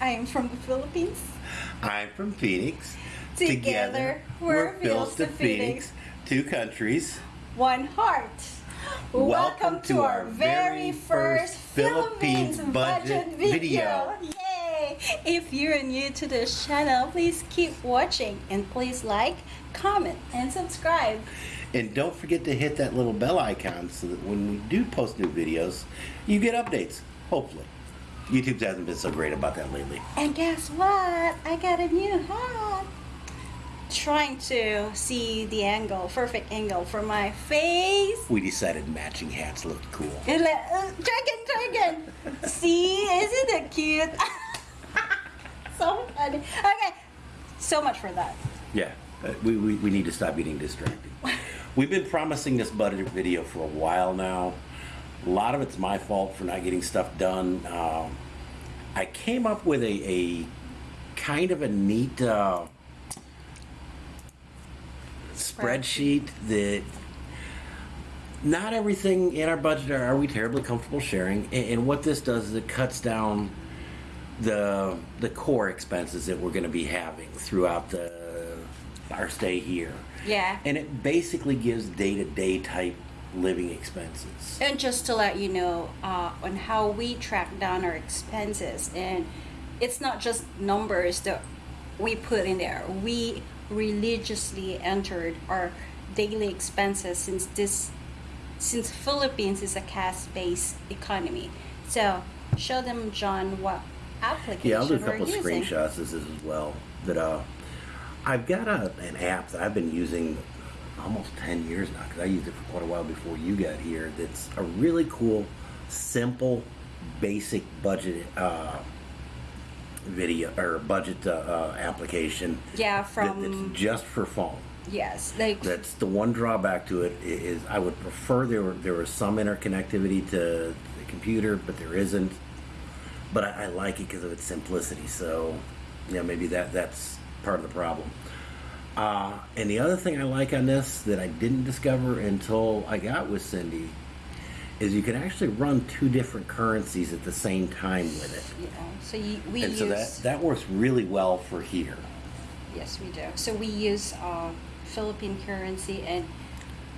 I'm from the Philippines. I'm from Phoenix. Together, we're Phils to Phoenix. Two countries. One heart. Welcome, to our very first Philippines budget video. Yay! If you're new to this channel, please keep watching and please like, comment, and subscribe. And don't forget to hit that little bell icon so that when we do post new videos, you get updates, hopefully. YouTube hasn't been so great about that lately. And guess what? I got a new hat. Trying to see the angle, perfect angle for my face. We decided matching hats looked cool. Let, uh, dragon, dragon. see, isn't it cute? so funny. Okay, so much for that. Yeah, uh, we, we, we need to stop getting distracted. We've been promising this budget video for a while now. A lot of it's my fault for not getting stuff done. Um, I came up with a, a kind of a neat uh, spreadsheet that not everything in our budget are, are we terribly comfortable sharing. And, and what this does is it cuts down the the core expenses that we're going to be having throughout the our stay here. Yeah. And it basically gives day to day type living expenses. And just to let you know uh, on how we track down our expenses, and it's not just numbers that we put in there. We religiously entered our daily expenses since this since Philippines is a cash-based economy. So show them, John, what application Yeah, I'll do a couple using. screenshots of this as well. That uh, I've got a, an app that I've been using almost 10 years now because I used it for quite a while before you got here. That's a really cool, simple, basic budget uh, video or budget uh, uh, application. Yeah, that- from that's just for phone. yes, like That's the one drawback to it is i- I would prefer there were there was some interconnectivity to the computer, but there isn't. But I, I like it because of its simplicity. So, yeah, maybe that that's part of the problem. Uh, and the other thing I like on this that I didn't discover until I got with Cindy is you can actually run two different currencies at the same time with it. know, so you, we and use so that that works really well for here. Yes, we do. So we use uh, Philippine currency, and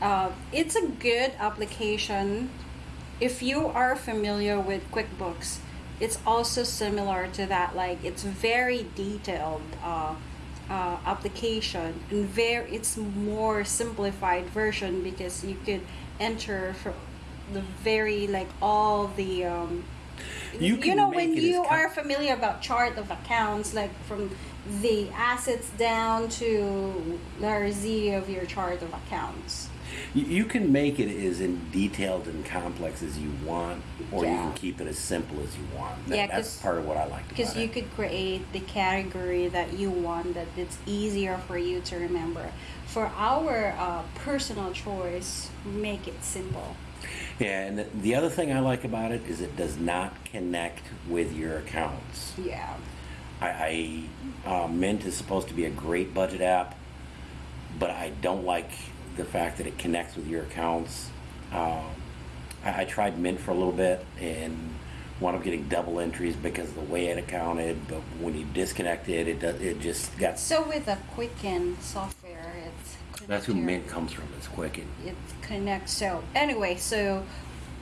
uh, it's a good application. If you are familiar with QuickBooks, it's also similar to that. Like it's very detailed uh, uh, application, and very it's more simplified version because you could enter for the very like all the. Um, You you know when you are familiar about chart of accounts like from the assets down to letter Z of your chart of accounts. You, can make it as in detailed and complex as you want, or you can keep it as simple as you want. That- Yeah, that's part of what I like Because you it. could create the category that you want that it's easier for you to remember. For our uh, personal choice, make it simple. Yeah, and the, the other thing I like about it is it does not connect with your accounts. Yeah. I, I uh, Mint is supposed to be a great budget app, but I don't like the fact that it connects with your accounts. Um, I, I tried Mint for a little bit and wound up getting double entries because of the way it accounted. But when you disconnect it, it does, it just got. So with the Quicken software, it's That's who your- Mint comes from. It's Quicken. it connects. So anyway, so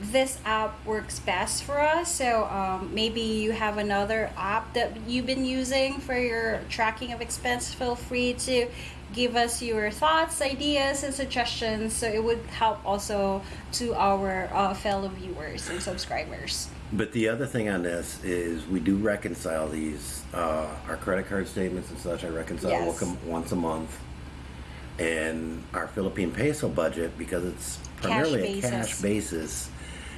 this app works best for us. So um, maybe you have another app that you've been using for your tracking of expense. Feel free to give us your thoughts, ideas, and suggestions. So it would help also to our uh, fellow viewers and subscribers. But the other thing on this is we do reconcile these, uh, our credit card statements and such. I reconcile Yes. once- a month. And our Philippine peso budget, because it's primarily a basis. cash basis,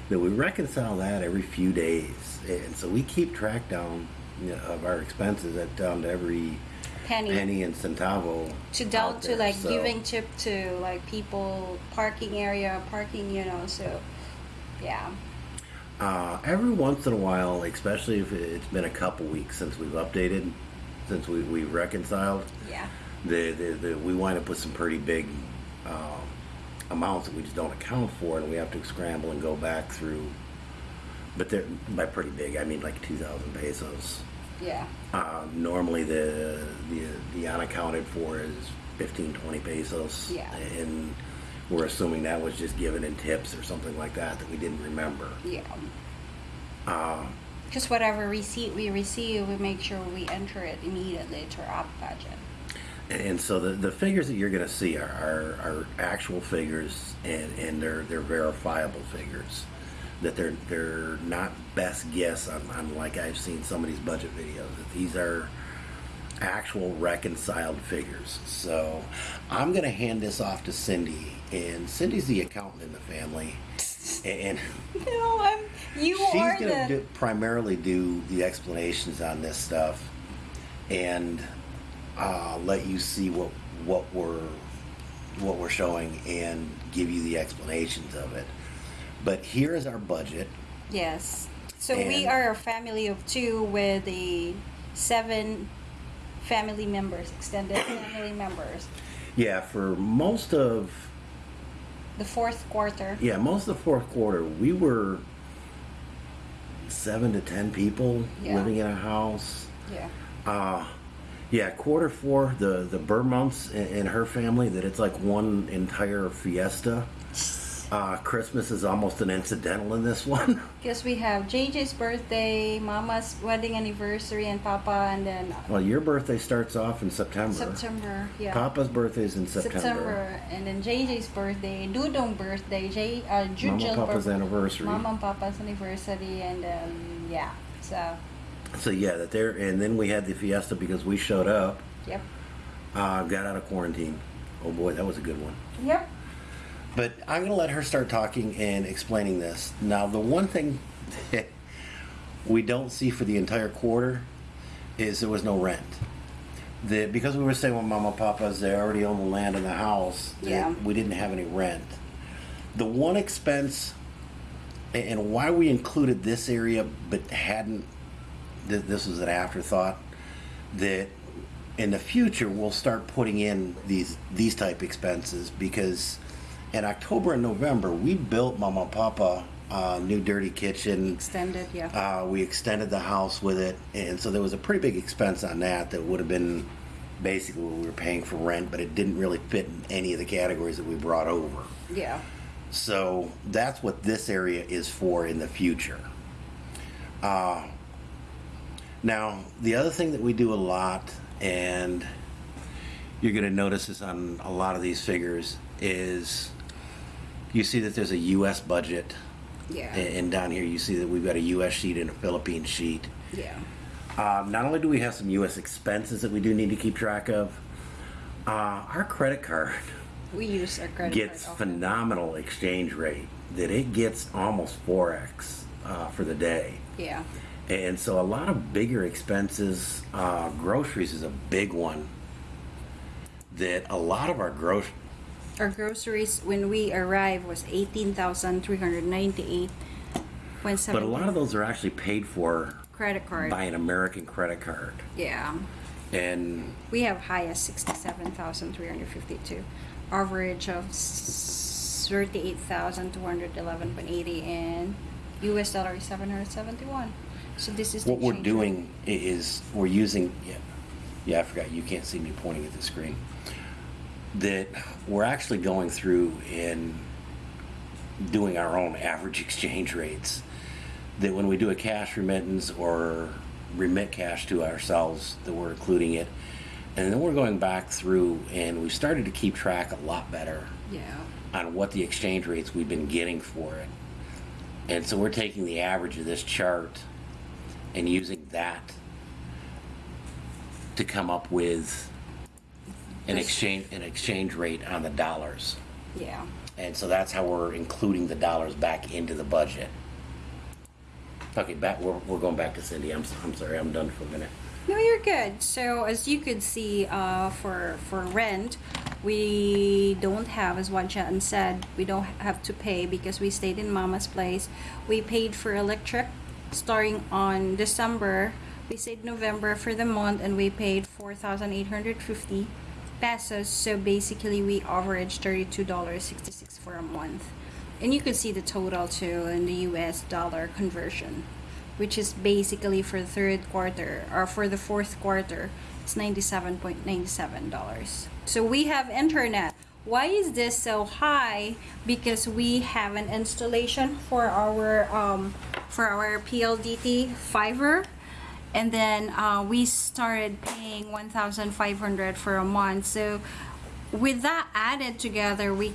that we reconcile that every few days. And so we keep track down you know, of our expenses at down to every Penny. penny and centavo. To down to like So- giving tip to like people parking area parking you know so yeah Uh, every once in a while, especially if it's been a couple weeks since we've updated, since we, we reconciled, yeah the, the, the, we wind up with some pretty big um, amounts that we just don't account for, and we have to scramble and go back through. But they're by pretty big, I mean like two thousand pesos. Yeah. Uh, normally the, the the unaccounted for is 15, 20 pesos. Yeah. And we're assuming that was just given in tips or something like that that we didn't remember. Yeah. Uh, Just whatever receipt we receive, we make sure we enter it immediately to our budget. And, so the, the figures that you're going to see are, are, are actual figures and, and they're they're verifiable figures. That they're they're not best guess on, on like I've seen some of these budget videos. That these are actual reconciled figures. So I'm going to hand this off to Cindy, and Cindy's the accountant in the family, and No, I'm. You she's are going to the. do, primarily do the explanations on this stuff, and uh, let you see what what we're what we're showing and give you the explanations of it. But here is our budget. Yes. So we are a family of two with the seven family members, extended family members. Yeah, for most of The fourth quarter. Yeah, most of the fourth quarter, we were seven to ten people Yeah. living in a house. Yeah. Uh, yeah, quarter four, the the Burmonts and, her family, that it's like one entire fiesta. Uh, Christmas is almost an incidental in this one. Because we have JJ's birthday, Mama's wedding anniversary, and Papa, and then well, your birthday starts off in September. September. Yeah. Papa's birthday is in September. September, and then JJ's birthday, Dudong birthday, J, uh, Jujel Mama Papa's birthday, anniversary. Mama and Papa's anniversary, and um, yeah. So, So yeah, that there, and then we had the fiesta because we showed up, yep, uh, got out of quarantine. Oh boy, that was a good one. yep. But I'm going to let her start talking and explaining this. Now, the one thing that we don't see for the entire quarter is there was no rent. The, because we were staying with Mama and Papa's, they already own the land and the house. Yeah. We didn't have any rent. The one expense, a- and why we included this area but hadn't, th- this was an afterthought, that in the future we'll start putting in these these type expenses because in October and November we built Mama and Papa a new dirty kitchen. Extended, yeah. Uh, we extended the house with it, and so there was a pretty big expense on that that would have been basically what we were paying for rent, but it didn't really fit in any of the categories that we brought over. yeah. So that's what this area is for in the future. Uh, now, the other thing that we do a lot, and you're going to notice this on a lot of these figures, is you see that there's a U.S. budget, Yeah. and down here you see that we've got a U.S. sheet and a Philippine sheet. Yeah. Um, not only do we have some U.S. expenses that we do need to keep track of, uh, our credit card We use our credit gets phenomenal exchange rate that it gets almost 4x uh, for the day Yeah. And so a lot of bigger expenses uh, groceries is a big one that a lot of our groceries Our groceries when we arrived was eighteen thousand three hundred ninety-eight point seven. but a lot of those are actually paid for credit card. by an american credit card Yeah. and We have highest sixty-seven thousand three hundred fifty-two, average of thirty-eight thousand two hundred eleven point eighty, and U.S. dollar is seven hundred seventy-one. So this is the what we're doing is we're using yeah, yeah i forgot you can't see me pointing at the screen that we're actually going through and doing our own average exchange rates that when we do a cash remittance or remit cash to ourselves that we're including it and then we're going back through and we started to keep track a lot better Yeah. on what the exchange rates we've been getting for it. And so we're taking the average of this chart and using that to come up with an exchange an exchange rate on the dollars. Yeah. And so that's how we're including the dollars back into the budget. Okay, back we're, we're going back to Cindy. I'm, I'm sorry, I'm done for a minute. No, you're good. So as you could see, uh, for for rent, we don't have, as what Wanchan said, we don't have to pay because we stayed in Mama's place. We paid for electric starting on December. We stayed November for the month, and we paid four thousand eight hundred fifty pesos. So basically, we averaged thirty-two dollars sixty-six for a month. And you can see the total too in the U.S. dollar conversion which is basically for the third quarter or for the fourth quarter. It's $97.97. So we have internet. Why is this so high? Because we have an installation for our um, for our PLDT fiber and then uh, we started paying 1500 for a month. So with that added together we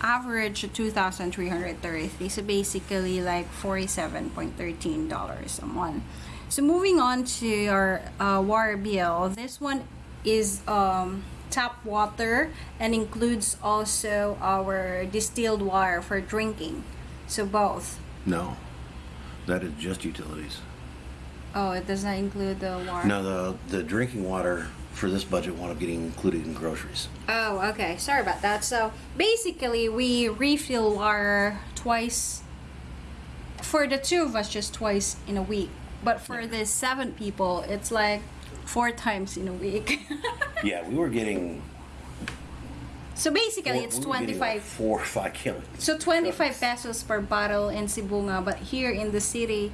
average 2333 so basically like $47.13 a month. So moving on to our uh, water bill this one is um, tap water and includes also our distilled water for drinking. So both. No, that is just utilities. oh it does not include the water No, the the drinking water for this budget wound up getting included in groceries. Oh, okay. Sorry about that. So basically, we refill water twice. For the two of us, just twice in a week. But for the seven people, it's like four times in a week. Yeah, we were getting. So basically, it's were getting like 25. four or five kilos. So 25 pesos per bottle in Sibonga, but here in the city,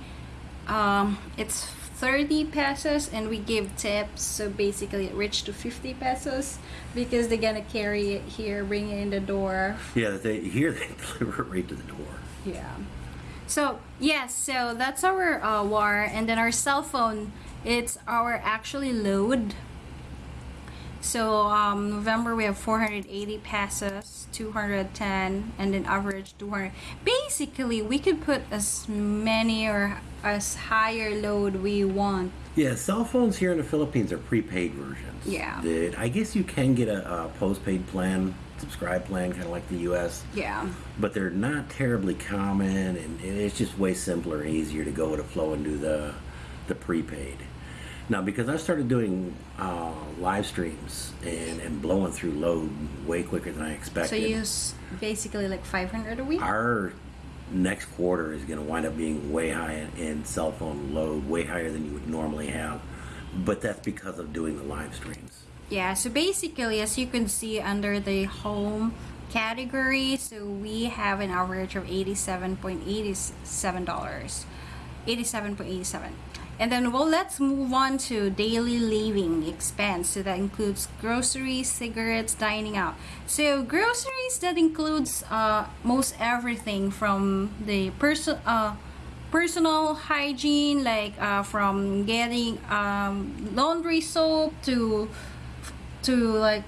um, it's 30 pesos and we give tips. So basically, it reached to 50 pesos because they're gonna carry it here, bring it in the door. Yeah, they here they deliver it right to the door. Yeah. So yes, so that's our uh, war, and then our cell phone. It's our actually load. So um, November we have 480 passes, 210, and then average 200. Basically, we could put as many or as higher load we want. Yeah, cell phones here in the Philippines are prepaid versions. Yeah. That I guess you can get a, a postpaid plan, subscribe plan, kind of like the U.S. Yeah. but they're not terribly common, and it's just way simpler and easier to go with a flow and do the the prepaid. Now, because I started doing uh, live streams and, and blowing through load way quicker than I expected, So you use basically like 500 a week. our next quarter is going to wind up being way high in, in cell phone load, way higher than you would normally have. But that's because of doing the live streams. Yeah, so basically, as you can see under the home category, so we have an average of $87.87. 87.87. And then, well, let's move on to daily living expense. So that includes groceries, cigarettes, dining out. So groceries that includes uh, most everything from the person uh, personal hygiene, like uh, from getting um, laundry soap to to like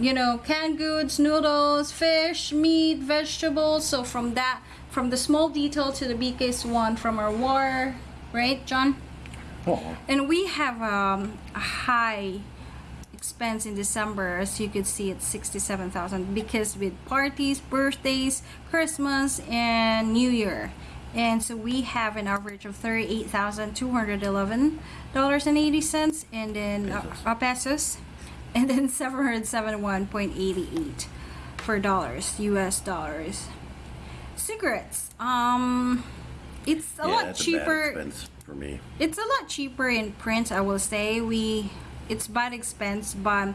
you know canned goods noodles fish meat vegetables so from that from the small detail to the biggest one from our war right john Oh, and we have um, a high expense in December as you could see it's 67,000 because with parties birthdays Christmas and New Year. And so we have an average of $38,211 and 80 cents and then uh, Pesos. uh, pesos and then 771.88 for dollars US dollars. Cigarettes um it's a yeah, lot cheaper a for me. it's a lot cheaper in print i will say we it's bad expense but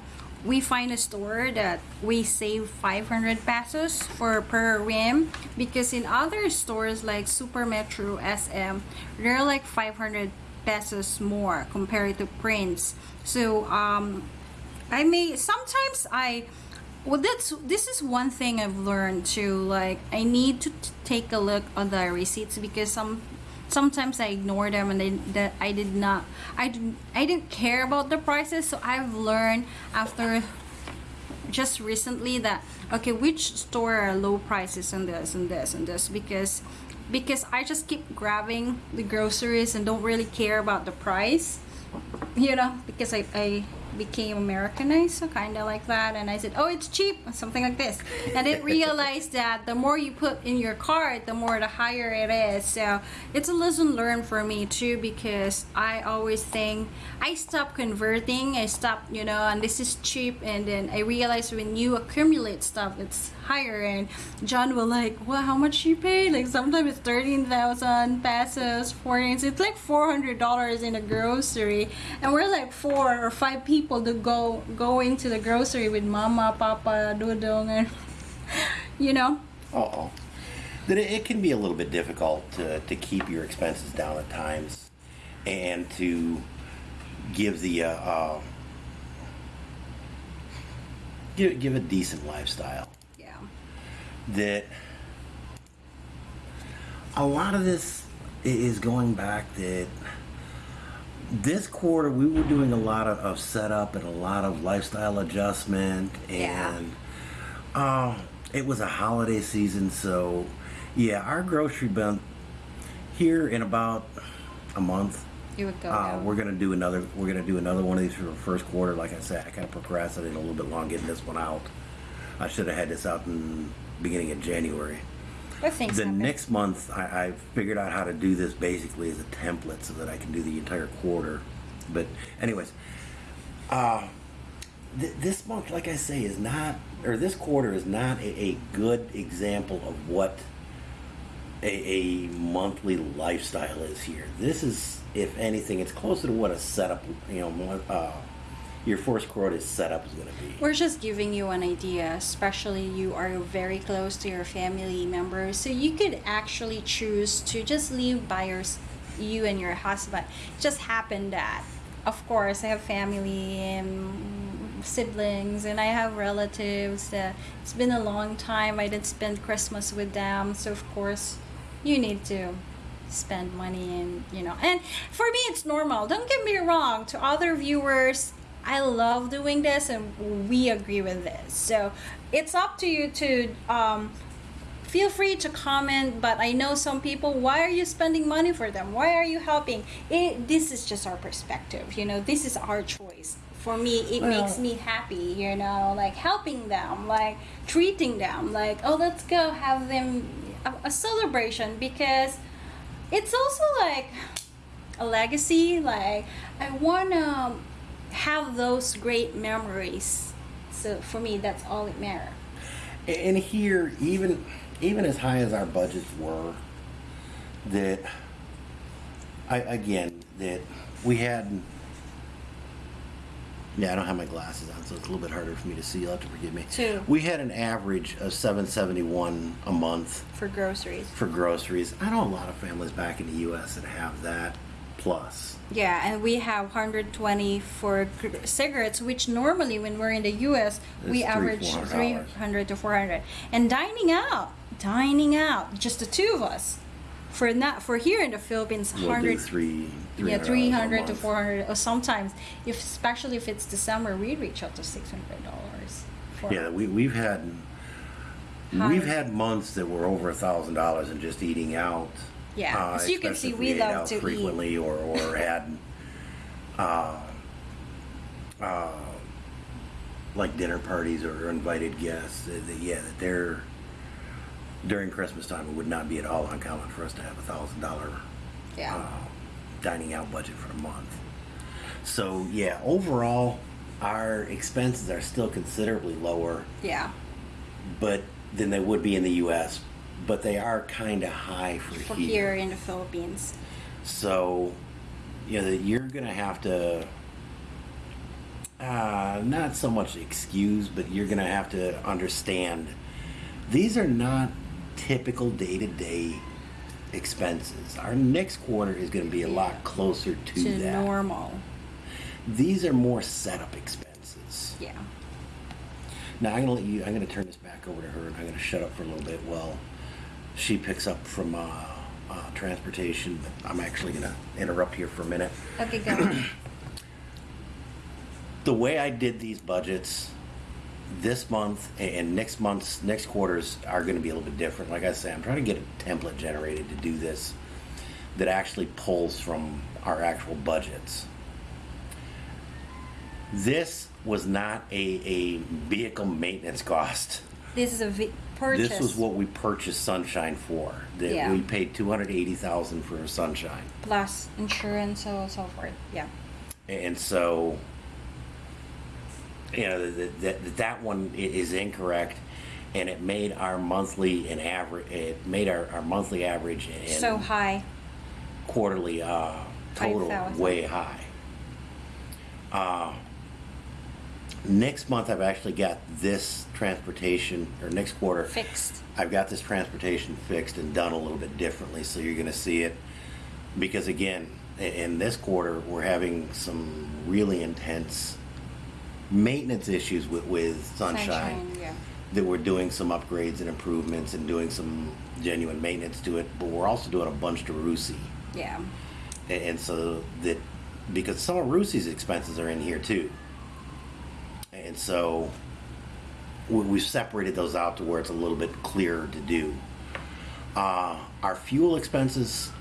we find a store that we save 500 pesos for per rim because in other stores like super metro sm they're like 500 pesos more compared to Prince so um i may sometimes i well that's this is one thing i've learned too like i need to take a look on the receipts because some sometimes i ignore them and they, that i did not i didn't i didn't care about the prices. So i've learned after just recently that okay which store are low prices and this and this and this because because i just keep grabbing the groceries and don't really care about the price you know because i, I became americanized so kind of like that and i said oh it's cheap something like this. And I didn't realize that the more you put in your cart the more the higher it is. So it's a lesson learned for me too because i always think i stopped converting i stopped you know and this is cheap and then i realized when you accumulate stuff it's higher and john will like well how much you pay? Like sometimes it's 13000 pesos 14 it's like 400 dollars in a grocery. And we're like four or five people to go going to the grocery with mama papa dudong and you know? Oh, that it, can be a little bit difficult to, to keep your expenses down at times and to give the uh, uh, give, give a decent lifestyle. That a lot of this is going back that this quarter we were doing a lot of, of setup and a lot of lifestyle adjustment Yeah. and uh, it was a holiday season so yeah our grocery bill here in about a month You would go. uh, we're gonna do another. We're gonna do another one of these for the first quarter. Like I said, I kind of procrastinated a little bit long getting this one out. I should have had this out in beginning of January. But things The happen. next month, I, I figured out how to do this basically as a template so that I can do the entire quarter. But anyways, uh, th- this month, like I say, is not, or this quarter is not a, a good example of what a, a monthly lifestyle is here. This is, if anything, it's closer to what a setup, you know, uh, your first quarter setup is going to be. We're just giving you an idea, especially you are very close to your family members. So you could actually choose to just leave by your, you and your husband. Just happened that, of course, I have family and siblings and I have relatives it's been a long time I didn't spend Christmas with them. So of course, you need to spend money and you know and for me it's normal don't get me wrong to other viewers i love doing this and we agree with this. So it's up to you to um, feel free to comment but i know some people why are you spending money for them? Why are you helping? It, this is just our perspective you know? This is our choice. For me it Well- makes me happy you know? Like helping them like treating them like oh let's go have them a, a celebration because it's also like a legacy. Like i want to have those great memories so for me that's all it matters And here, even even as high as our budgets were, that I again that we had. Yeah, I don't have my glasses on, so it's a little bit harder for me to see. You'll have to forgive me. Two. We had an average of seven seventy one a month for groceries for groceries. I know a lot of families back in the U.S. that have that plus. yeah and we have 120 for cigarettes which normally when we're in the us we It's three, average $400. 300 to 400 and dining out dining out just the two of us for not for here in the philippines We'll 100 do three. yeah, $300 three a hundred to four hundred, or sometimes, if especially if it's December, we reach up to six hundred dollars. Yeah, we, we've had High. we've had months that were over a thousand dollars in just eating out. Yeah, uh, as you can see, we love to eat. frequently or or had uh, uh, like dinner parties or invited guests. uh, that- yeah, that they're during Christmas time. It would not be at all uncommon for us to have a thousand dollar Yeah, uh, dining out budget for the month. So yeah, overall, our expenses are still considerably lower yeah, but than they would be in the U.S. But they are kind of high for, for here. here in the Philippines. So, you know, you're gonna have to uh, not so much excuse, but you're gonna have to understand these are not typical day-to-day expenses. Our next quarter is gonna be a lot closer to, To that. normal. These are more setup expenses. Yeah. Now I'm gonna let you. I'm gonna turn this back over to her, and I'm gonna shut up for a little bit while she picks up from uh, uh, transportation. I'm actually gonna interrupt here for a minute. Okay, go. The way I did these budgets this month and next month's next quarters are going to be a little bit different. Like I say, I'm trying to get a template generated to do this that actually pulls from our actual budgets. This was not a, a vehicle maintenance cost. this is a purchase. This was what we purchased Sunshine for. That Yeah. we paid two hundred eighty thousand for Sunshine, plus insurance, so so forth. Yeah. and so you know that that, that one is incorrect, and it made our monthly and average. It made our, our monthly average and So high. quarterly uh, total 5,000. way high. Uh, next month I've actually got this transportation, or next quarter. Fixed. I've got this transportation fixed and done a little bit differently, so you're gonna see it. Because again, in this quarter, we're having some really intense maintenance issues with, with Sunshine. Sunshine, yeah. That we're doing some upgrades and improvements and doing some genuine maintenance to it, but we're also doing a bunch to Rusi. Yeah. And, and so that, because some of Rusi's expenses are in here too. And so we, we've separated those out to where it's a little bit clearer to do. Uh, our fuel expenses,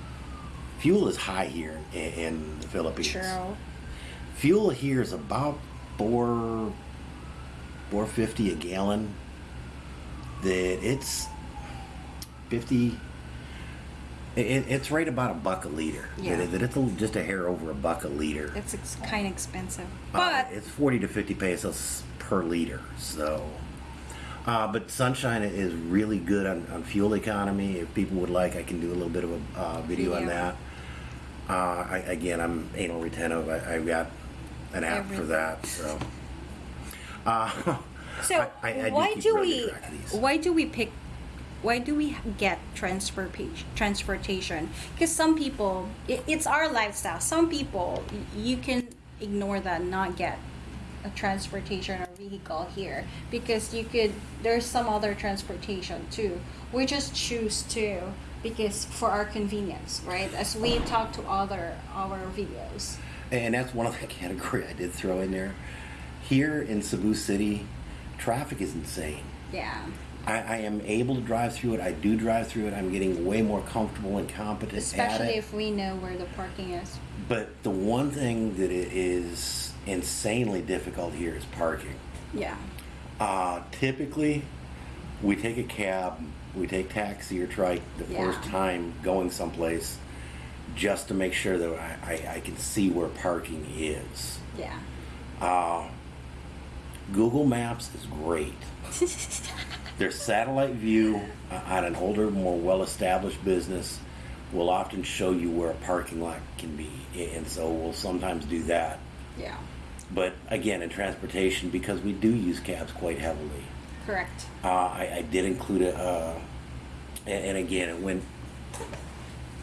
fuel is high here in, in the Philippines. True. Fuel here is about four, four fifty a gallon. That it's fifty. It, it's right about a buck a liter. Yeah. That, that it's a, just a hair over a buck a liter. It's ex- kind of expensive. Uh, But it's 40 to 50 pesos per liter. So, uh, but Sunshine is really good on, on fuel economy. If people would like, I can do a little bit of a uh, video on that. Uh, I, again, I'm anal retentive. I, I've got an app for that. So, uh, so I- I- do why do we track of these. why do we pick why do we get transportation transportation? Because some people it, it's our lifestyle. Some people you can ignore that not get a transportation or vehicle here. Because you could there's some other transportation too. We just choose to because for our convenience right? As we talk to other our videos. And that's one of the category I did throw in there. Here in Cebu City, traffic is insane. yeah I, I am able to drive through it. I do drive through it. I'm getting way more comfortable and competent especially if we know where the parking is but the one thing that it is insanely difficult here is parking. yeah Uh, typically, we take a cab, we take taxi or trike the Yeah. first time going someplace, just to make sure that I, I, I can see where parking is. yeah Uh, Google Maps is great. Their satellite view on an older, more well-established business will often show you where a parking lot can be, and so we'll sometimes do that. yeah But again, in transportation, because we do use cabs quite heavily, correct uh, I, I did include a, uh, and, and again, it went.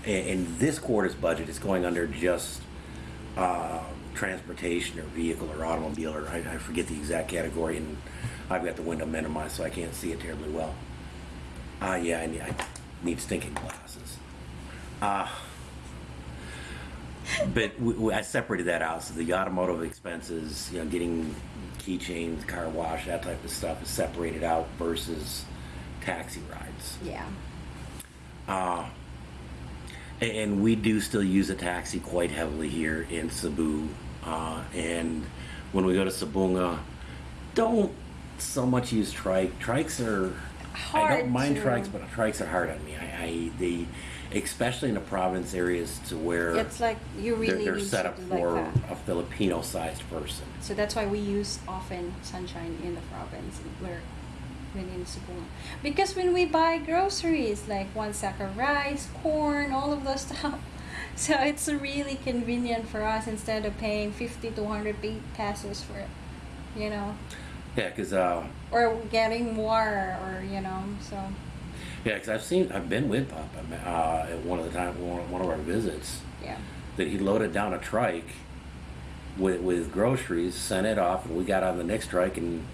In, in this quarter's budget, it's going under just uh, transportation or vehicle or automobile, or I, I forget the exact category, and I've got the window minimized, so I can't see it terribly well. Uh, yeah, I need, I need stinking glasses. Uh, but we, we, I separated that out. So the automotive expenses, you know, getting keychains, car wash, that type of stuff is separated out versus taxi rides. yeah Uh, and we do still use a taxi quite heavily here in Cebu. Uh, and when we go to Sibonga, don't so much use trike. Trikes are hard. I don't mind to- trikes, but trikes are hard on me. I, I they especially in the province areas to where it's like you they're, really they're need set up for like a Filipino-sized person. so that's why we use often sunshine in the province where when in Cebu because when we buy groceries like one sack of rice corn all of those stuff so it's really convenient for us instead of paying 50 to 100 pesos for it you know Yeah, because uh, or getting more or you know so. Yeah, because I've seen I've been with Papa uh, at one of the time one, one of our visits. Yeah. That he loaded down a trike with with groceries, sent it off, and we got on the next trike and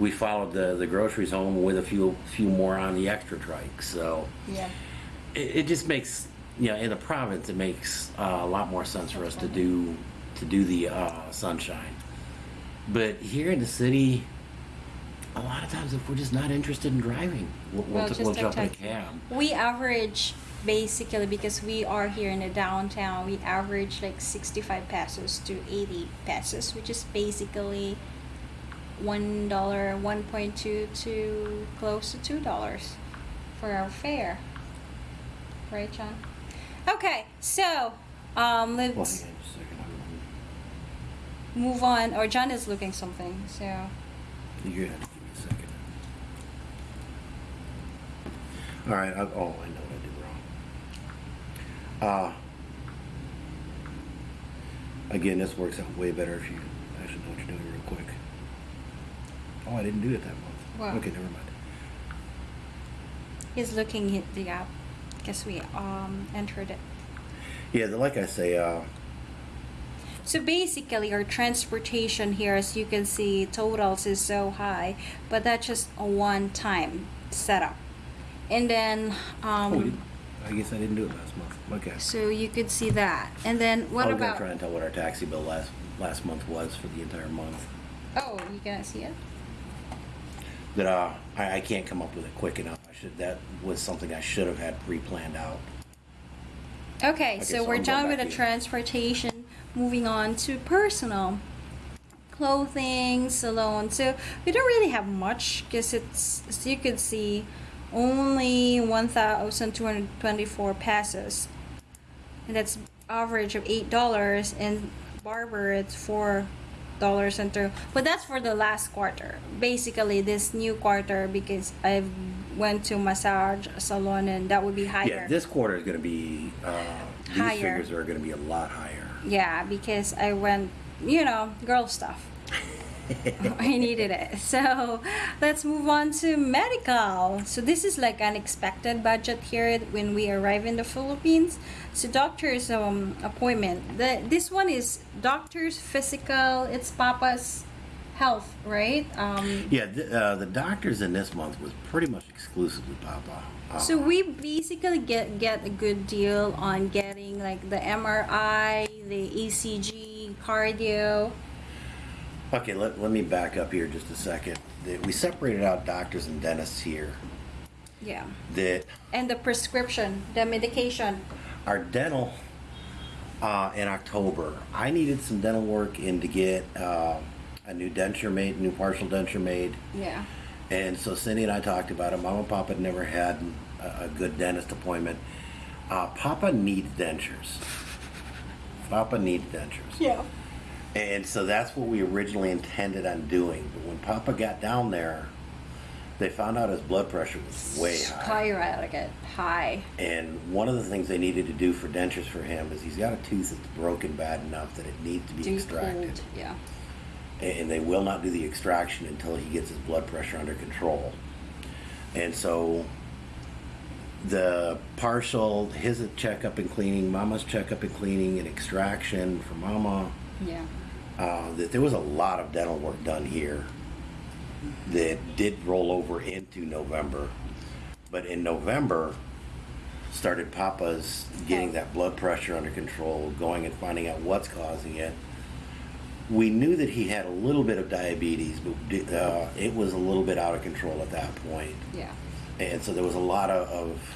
we followed the the groceries home with a few few more on the extra trike. So. Yeah. It, it just makes you know in the province it makes uh, a lot more sense for us to do to do the uh, sunshine. But here in the city, a lot of times if we're just not interested in driving, we'll, we'll, Well, we'll jump in a cab. We average basically because we are here in the downtown, we average like 65 pesos to 80 pesos, which is basically one dollar, 1.2 to close to two dollars for our fare. Right, John? Okay, so um, Well, hang on let's just a second. I'm- move on. Or John is looking something, so You're gonna give me a second. All right. I, oh, I know what I did wrong. Uh, again, this works out way better if you actually know what you're doing real quick. Oh, I didn't do it that month. Wow. Okay, never mind. He's looking at the app Guess we um entered it. Yeah, like I say, uh, So basically, our transportation here, as you can see, totals is so high, but that's just a one-time setup. And then, um, I guess I didn't do it last month. Okay. so you could see that. And then what I was gonna about? try and tell what our taxi bill last last month was for the entire month. Oh, you gonna see it? That uh, I, I can't come up with it quick enough. I should. That was something I should have had pre-planned out. Okay, so we're I'm done with the transportation. Moving on to personal clothing, salon. So we don't really have much because it's as you could see, only one thousand two hundred twenty-four passes and that's average of eight dollars. And barber, it's four dollars and two. But that's for the last quarter. Basically, this new quarter because I went to massage salon and that would be higher. Yeah, this quarter is going to be. Uh, these Higher. figures are going to be a lot higher. Yeah, because I went, you know, girl stuff. I needed it. So let's move on to medical. So this is like unexpected budget here when we arrive in the Philippines. So doctor's um, appointment. The, this one is doctor's physical. It's Papa's health, right? Um, Yeah, th- uh, the doctors in this month was pretty much exclusively Papa. Uh, So we basically get get a good deal on getting like the MRI, the ECG, cardio. Okay, let, let me back up here just a second. The- We separated out doctors and dentists here. Yeah. That And the prescription, the medication. our dental uh, in October, I needed some dental work in to get uh, a new denture made, new partial denture made. Yeah. And so Cindy and I talked about it. Mom and Papa had never had a, a good dentist appointment. Uh, Papa needs dentures. Papa needs dentures. Yeah. And so that's what we originally intended on doing. But when Papa got down there, they found out his blood pressure was way high. Skyrocket high. And one of the things they needed to do for dentures for him is he's got a tooth that's broken bad enough that it needs to be Too extracted. Yeah. And they will not do the extraction until he gets his blood pressure under control. And so the partial, his checkup and cleaning, mama's checkup and cleaning, and extraction for mama, Yeah. uh, that there was a lot of dental work done here that did roll over into November. But in November, started Papa's getting that blood pressure under control, going and finding out what's causing it. We knew that he had a little bit of diabetes, but uh, it was a little bit out of control at that point. Yeah. And so there was a lot of, of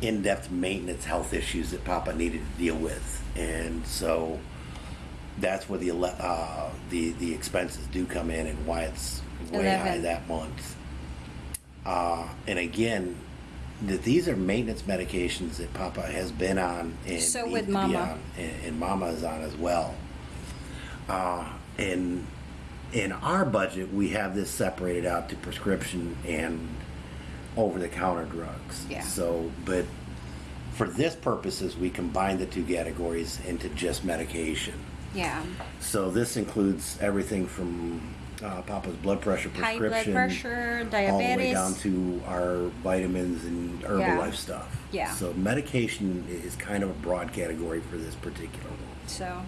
in-depth maintenance health issues that Papa needed to deal with, and so that's where the ele- uh, the the expenses do come in and why it's way high that month. Uh, and again, that these are maintenance medications that Papa has been on and So needs with to be Mama. on, and, and Mama is on as well. Uh, and in our budget, we have this separated out to prescription and over-the-counter drugs. Yeah. So, but for this purposes, we combine the two categories into just medication. Yeah. So this includes everything from uh, Papa's blood pressure prescription, High blood prescription, diabetes, all the way down to our vitamins and Herbalife Yeah. stuff. Yeah. So medication is kind of a broad category for this particular one. So,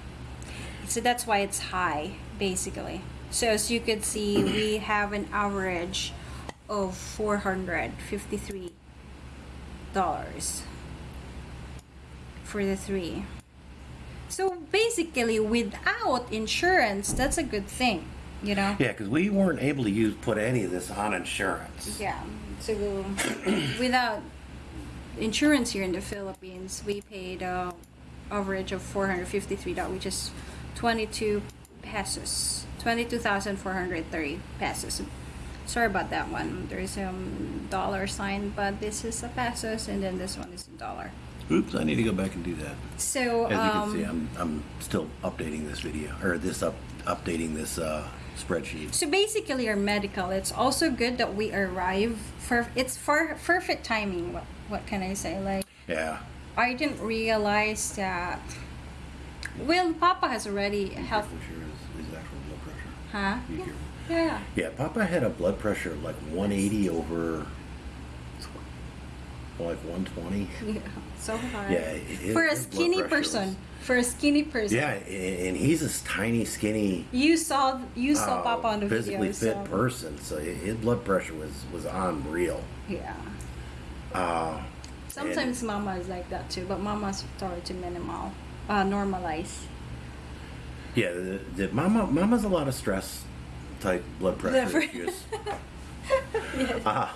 so that's why it's high, basically. So as you could see, we have an average of four hundred fifty-three dollars for the three. So basically, without insurance, that's a good thing, you know. Yeah, because we weren't able to use put any of this on insurance. Yeah. So without insurance here in the Philippines, we paid uh, average of four hundred fifty-three dollars, which is twenty-two pesos, twenty-two thousand four hundred thirty pesos. Sorry about that one. There's a um, dollar sign, but this is a pesos, and then this one is a dollar. Oops, I need to go back and do that. So As you um, can see, I'm, I'm still updating this video or this up updating this uh, spreadsheet. So basically, our medical. It's also good that we arrive for. It's for perfect timing. What what can I say? Like Yeah. I didn't realize that Well, Papa has already Be health. careful, Sharon, his, his actual blood pressure. Huh? Yeah. Yeah, yeah. Yeah, Papa had a blood pressure of like 180 over like 120. Yeah, so hard. Yeah, it- for a skinny person, was- for a skinny person. Yeah, and he's this tiny, skinny, You saw you saw uh, Papa on the physically video. fit so, person. So his blood pressure was was unreal. Yeah. Uh, Sometimes Mama is like that too, but Mama's started to minimal, uh, normalize. yeah, the, the mama mama's a lot of stress type blood pressure issues. yes. Uh,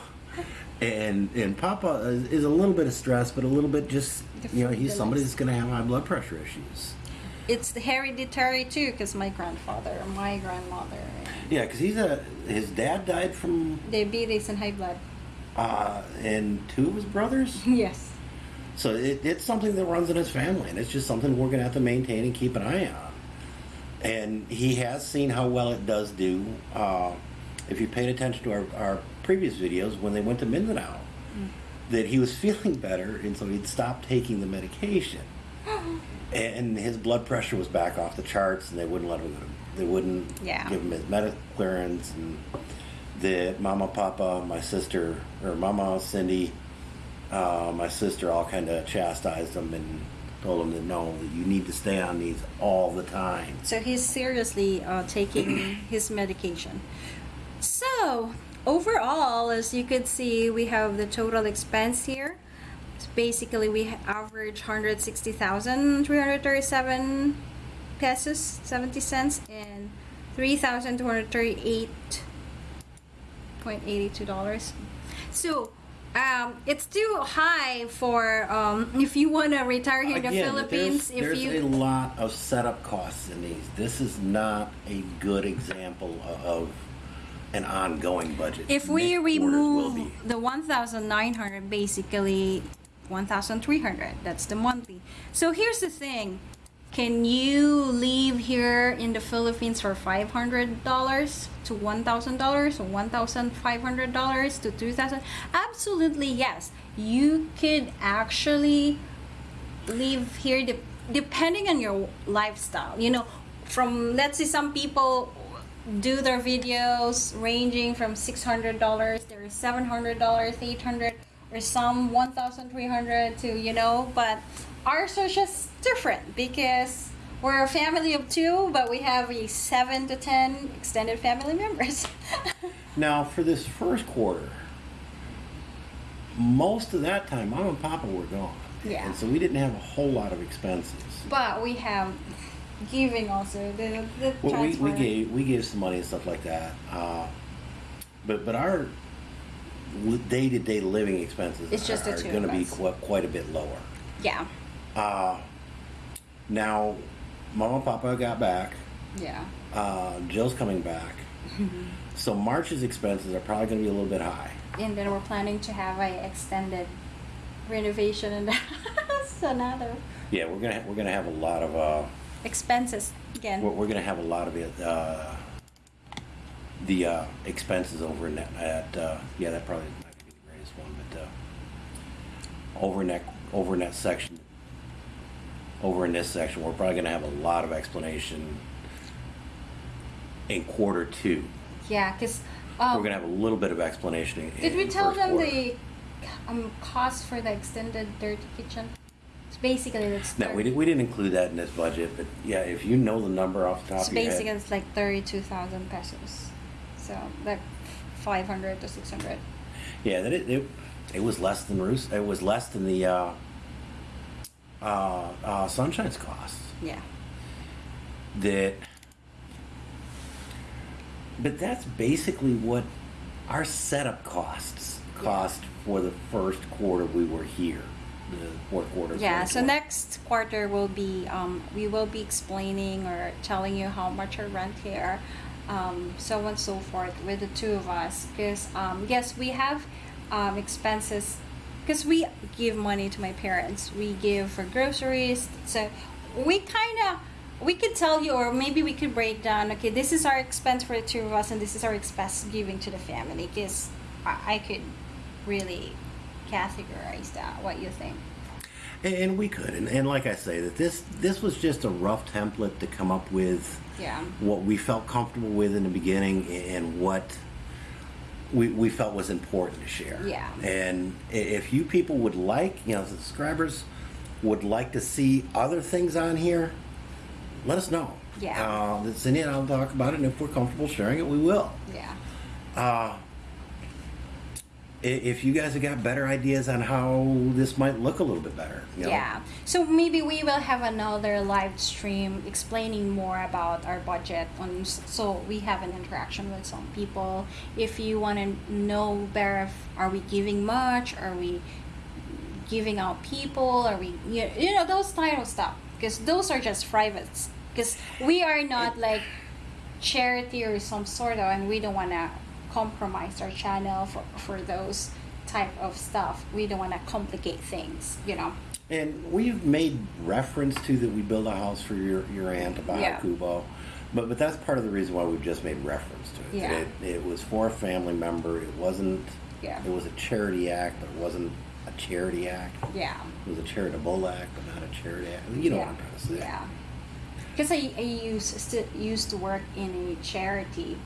and and Papa is, is a little bit of stress, but a little bit just you know he's somebody that's going to have high blood pressure issues. It's hereditary too, because my grandfather, my grandmother, Yeah, because he's a his dad died from diabetes and high blood. uh, and two of his brothers. Yes. So it, it's something that runs in his family, and it's just something we're going to have to maintain and keep an eye on. And he has seen how well it does do. Uh, if you paid attention to our, our previous videos when they went to Mindanao, that he was feeling better, and so he'd stopped taking the medication. and his blood pressure was back off the charts, and they wouldn't let him. They wouldn't Yeah. give him his medical clearance, and the mama, papa, my sister, or mama, Cindy, uh, my sister all kind of chastised him and told him that no, that you need to stay on these all the time. So he's seriously uh, taking his medication. So overall, as you could see, we have the total expense here. So basically, we average 160,337 pesos 70 cents and 3,238.82 dollars. So. Um, it's too high for um, if you want to retire here in the Again, Philippines. there's, there's you a lot of setup costs in these. This is not a good example of, of an ongoing budget. If we Next remove the 1,900, basically 1,300, that's the monthly. So here's the thing. Can you live here in the Philippines for $500 to $1,000 or $1,500 to 2,000? Absolutely yes. You could actually live here de- depending on your lifestyle you know from let's say some people do their videos ranging from $600 there's $700 800 or some 1300 to you know but ours are just different because we're a family of two but we have a 7 to 10 extended family members Now, for this first quarter, most of that time, mom and papa were gone. Yeah. And so we didn't have a whole lot of expenses. but we have giving also the, the Well, we, we gave we gave some money and stuff like that, uh, but but our day to day living expenses It's just the are, going to be quite, quite a bit lower. yeah Uh, now, mom and papa got back. yeah Uh, Jill's coming back, so March's expenses are probably going to be a little bit high. and then we're planning to have a extended renovation in the house another Yeah, we're gonna we're gonna have a lot of uh, expenses we're, again we're gonna have a lot of it. Uh, the uh, expenses over in that at uh, yeah that probably not gonna be the greatest one, but uh, over in that over in that section over in this section we're probably gonna have a lot of explanation in quarter two. yeah because um, we're gonna have a little bit of explanation. In, did we in tell them quarter. the um, cost for the extended dirty kitchen it's basically it's No, we, did, we didn't include that in this budget, but yeah, if you know the number off the top it's of your basically it's like 32,000 pesos so like 500 to 600 Yeah, that it, it it was less than Roos. It was less than the uh, uh, uh, Sunshine's costs. yeah That, but that's basically what our setup costs cost for the first quarter we were here. The fourth quarter. Yeah, so 2020. next quarter will be, um, we will be explaining or telling you how much our rent here, um, so on and so forth with the two of us. Because, um, yes, we have um, expenses, because we give money to my parents. We give for groceries. So we kind of, we could tell you, or maybe we could break down, okay, this is our expense for the two of us, and this is our expense giving to the family. Because I, I could really categorize that. What you think? And, and we could, and, and like I say, that this this was just a rough template to come up with Yeah. what we felt comfortable with in the beginning and what we, we felt was important to share. Yeah. And if you people would like, you know, subscribers would like to see other things on here, let us know. Yeah. Uh, Cindy and I'll talk about it, and if we're comfortable sharing it, we will. Yeah. Uh, if you guys have got better ideas on how this might look a little bit better, you know, Yeah. So maybe we will have another live stream explaining more about our budget on so we have an interaction with some people. If you want to know better if are we giving much, are we giving out people, are we you you know those type of stuff. Because those are just privates. Because we are not like charity or some sort of and we don't want to compromise our channel for for those type of stuff we don't want to complicate things you know And we've made reference to that we build a house for your, your aunt about Yeah. Kubo. But, but that's part of the reason why we've just made reference to it. Yeah. It, it was for a family member. It wasn't, Yeah. it was a charity act, but it wasn't a charity act. yeah It was a charitable act, but not a charity act. You know yeah. what I'm trying to say. yeah because I, I used used to work in a charity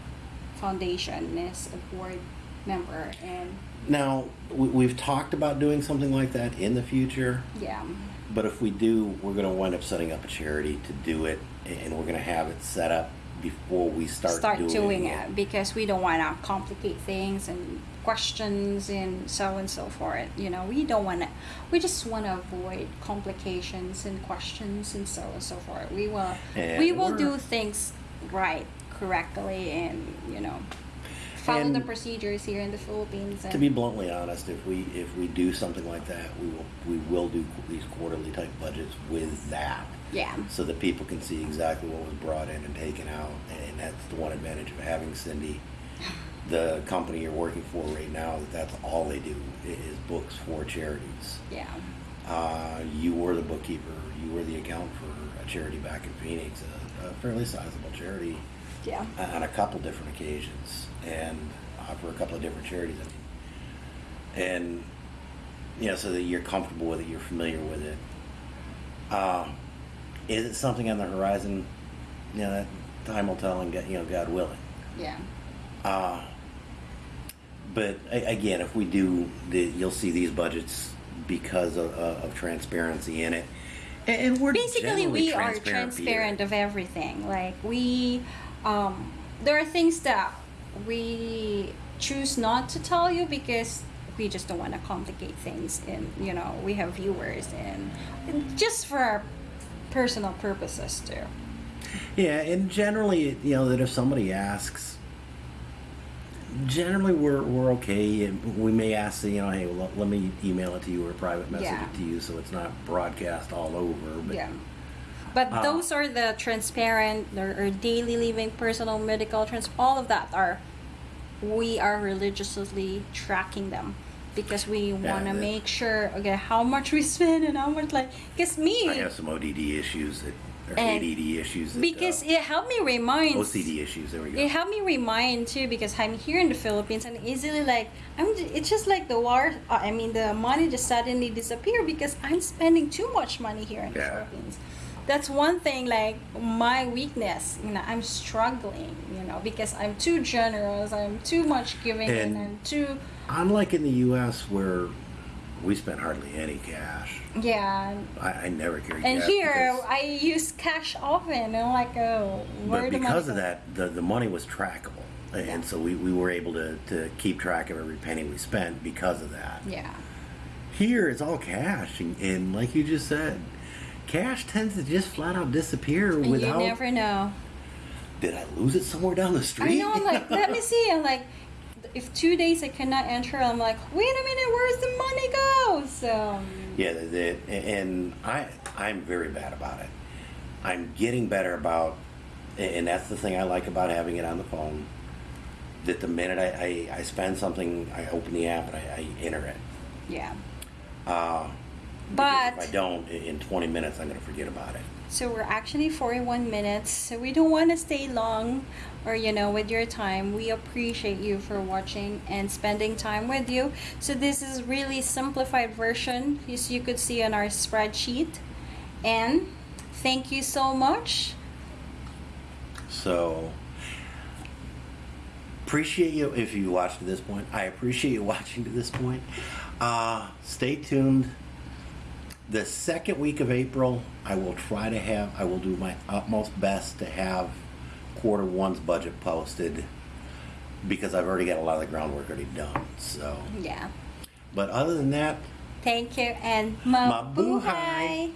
foundation as a board member and Now, we, we've talked about doing something like that in the future. yeah. But if we do, we're going to wind up setting up a charity to do it, and we're going to have it set up before we start, start doing, doing it. because we don't want to complicate things and questions and so and so forth you know? We don't want to we just want to avoid complications and questions and so and so forth. We will And we will do things right correctly and you know follow the procedures here in the philippines and To be bluntly honest, if we if we do something like that, we will we will do these quarterly type budgets with that, yeah so that people can see exactly what was brought in and taken out, and that's the one advantage of having Cindy, the company you're working for right now. That that's all they do is books for charities. yeah Uh, you were the bookkeeper. You were the account for a charity back in Phoenix, a, a fairly sizable charity yeah on a couple different occasions and uh, for a couple of different charities. I mean, and you know, so that you're comfortable with it, you're familiar with it. Uh, is it something on the horizon? You know, that time will tell, and God, you know, God willing. yeah Uh, but again, if we do, the, you'll see these budgets because of, uh, of transparency in it. And, and we're basically we are transparent, transparent Peter. of everything like we um, there are things that we choose not to tell you because we just don't want to complicate things and you know we have viewers and, and just for our personal purposes too Yeah, and generally, you know, that if somebody asks, generally we're, we're okay. And we may ask, you know, hey, well, let me email it to you or private message Yeah. it to you so it's not broadcast all over. But yeah but Uh, those are the transparent or, or daily living personal medical trans all of that are we are religiously tracking them because we want to make sure okay how much we spend and how much like because me I have some ODD issues that, or And ADD issues. That, because uh, it helped me remind OCD issues. There we go. it helped me remind too because I'm here in the Philippines and easily like I'm. It's just like the war. Uh, I mean, the money just suddenly disappear because I'm spending too much money here in the Philippines. That's one thing. Like my weakness, you know, I'm struggling. You know, because I'm too generous. I'm too much giving, and, And- I'm too. Unlike in the U.S. where we spent hardly any cash. Yeah. I, I never carry And here because- I use cash often. And I'm like, oh, but because of that, the, the money was trackable. And Yeah. so we, we were able to, to keep track of every penny we spent because of that. Yeah. Here it's all cash, and, and like you just said, cash tends to just flat out disappear And without. you never know. Did I lose it somewhere down the street? I know. I'm like, let me see. I'm like, if two days I cannot enter, I'm like, wait a minute, where's the money go? So yeah, the, and I I'm very bad about it. I'm getting better about, and that's the thing I like about having it on the phone. That the minute I, I, I spend something, I open the app and I, I enter it. yeah. Uh, But if I don't, in 20 minutes, I'm going to forget about it. So we're actually 41 minutes. So we don't want to stay long or, you know, with your time. We appreciate you for watching and spending time with you. So this is really simplified version as you could see on our spreadsheet. And thank you so much. So appreciate you if you watched to this point. I appreciate you watching to this point. Uh, stay tuned. The second week of April, I will try to have. I will do my utmost best to have quarter one's budget posted because I've already got a lot of the groundwork already done. So, Yeah. but other than that, Thank you and Mabuhay. mabuhay.